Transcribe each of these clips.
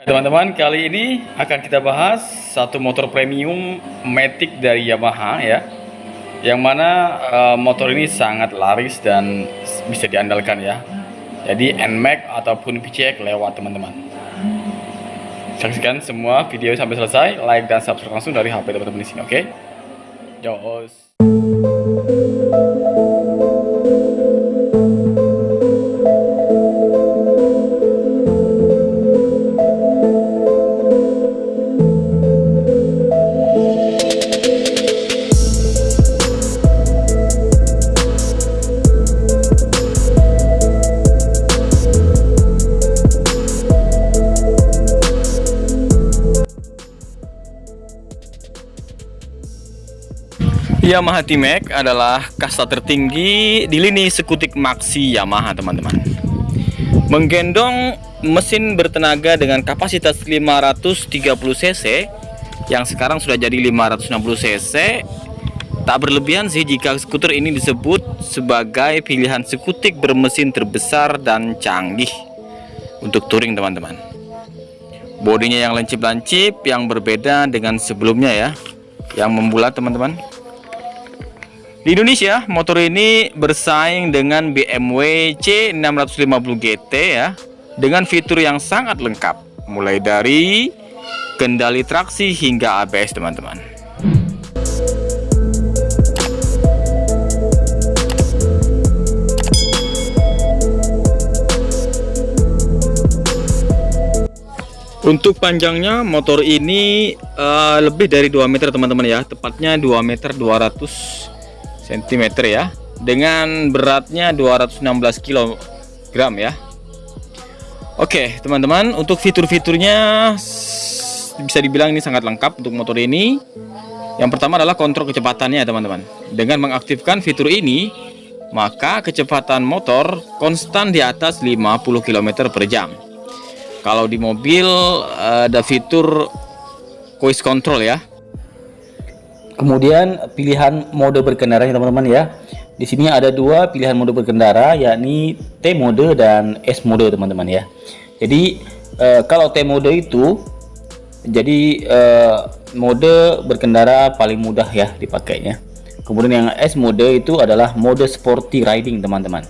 Teman-teman, kali ini akan kita bahas satu motor premium Matic dari Yamaha ya. Yang mana uh, motor ini sangat laris dan bisa diandalkan ya. Jadi NMAX ataupun PCX lewat teman-teman. Saksikan semua video sampai selesai, like dan subscribe langsung dari HP teman-teman di sini, oke? Okay? Yamaha T-Max adalah kasta tertinggi di lini sekutik maxi Yamaha teman-teman. Menggendong mesin bertenaga dengan kapasitas 530 cc yang sekarang sudah jadi 560 cc tak berlebihan sih jika skuter ini disebut sebagai pilihan skutik bermesin terbesar dan canggih untuk touring teman-teman. Bodinya yang lancip-lancip yang berbeda dengan sebelumnya ya yang membulat teman-teman di Indonesia, motor ini bersaing dengan BMW C650 GT ya, dengan fitur yang sangat lengkap, mulai dari kendali traksi hingga ABS teman-teman. Untuk panjangnya motor ini uh, lebih dari 2 meter teman-teman ya, tepatnya 2 meter 200 cm ya. Dengan beratnya 216 kg ya. Oke teman-teman untuk fitur-fiturnya bisa dibilang ini sangat lengkap untuk motor ini. Yang pertama adalah kontrol kecepatannya teman-teman. Dengan mengaktifkan fitur ini maka kecepatan motor konstan di atas 50 km per jam. Kalau di mobil ada fitur cruise control ya Kemudian pilihan mode berkendara teman-teman ya. Di sini ada dua pilihan mode berkendara yakni T mode dan S mode teman-teman ya. Jadi e, kalau T mode itu jadi e, mode berkendara paling mudah ya dipakainya. Kemudian yang S mode itu adalah mode sporty riding teman-teman.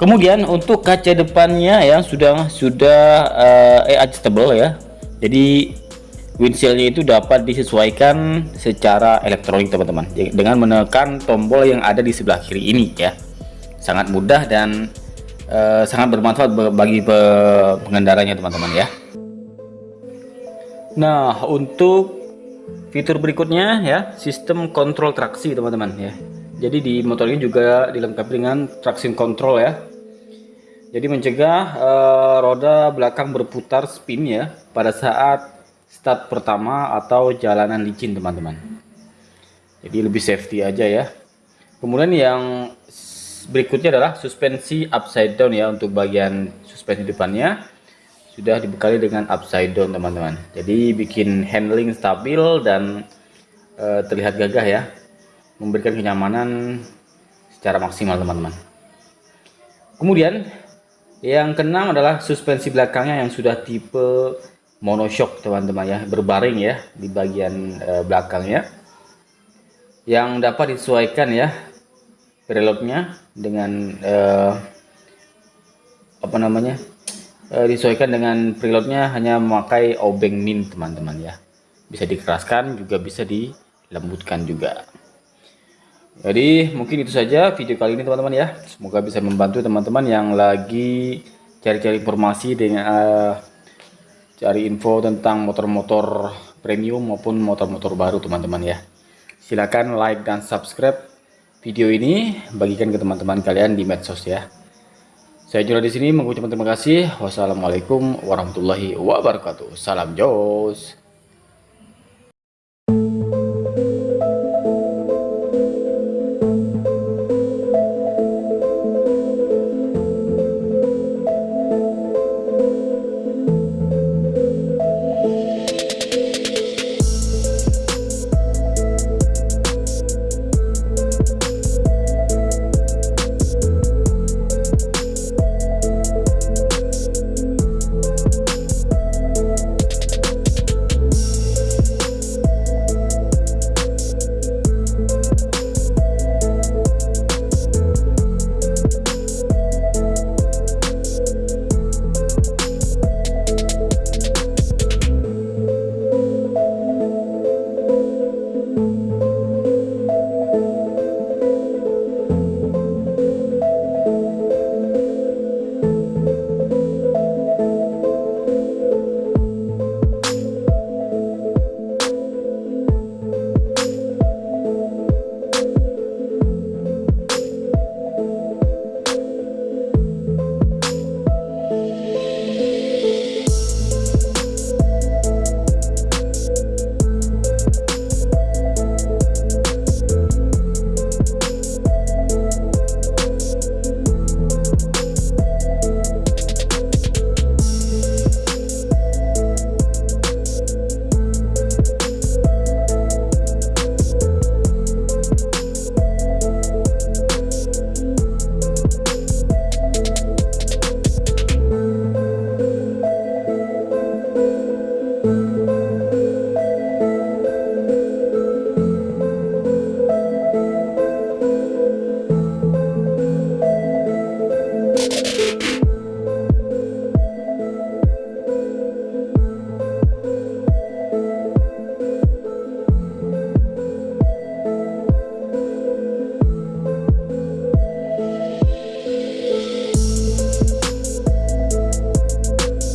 Kemudian untuk kaca depannya yang sudah sudah uh, adjustable ya. Jadi windshieldnya itu dapat disesuaikan secara elektronik teman-teman. Dengan menekan tombol yang ada di sebelah kiri ini ya. Sangat mudah dan uh, sangat bermanfaat bagi pengendaranya teman-teman ya. Nah untuk fitur berikutnya ya sistem kontrol traksi teman-teman ya. Jadi di motor ini juga dilengkapi dengan traction control ya. Jadi mencegah uh, roda belakang berputar spin ya pada saat start pertama atau jalanan licin teman-teman. Jadi lebih safety aja ya. Kemudian yang berikutnya adalah suspensi upside down ya untuk bagian suspensi depannya. Sudah dibekali dengan upside down teman-teman. Jadi bikin handling stabil dan e, terlihat gagah ya. Memberikan kenyamanan secara maksimal teman-teman. Kemudian yang keenam adalah suspensi belakangnya yang sudah tipe monoshock teman-teman ya. Berbaring ya di bagian uh, belakangnya. Yang dapat disesuaikan ya preloadnya dengan uh, apa namanya uh, disesuaikan dengan preloadnya hanya memakai obeng min teman-teman ya. Bisa dikeraskan juga bisa dilembutkan juga. Jadi mungkin itu saja video kali ini teman-teman ya. Semoga bisa membantu teman-teman yang lagi cari-cari informasi dengan uh, cari info tentang motor-motor premium maupun motor-motor baru teman-teman ya. Silahkan like dan subscribe video ini bagikan ke teman-teman kalian di medsos ya. Saya Jura di sini mengucapkan terima kasih. Wassalamualaikum warahmatullahi wabarakatuh. Salam jos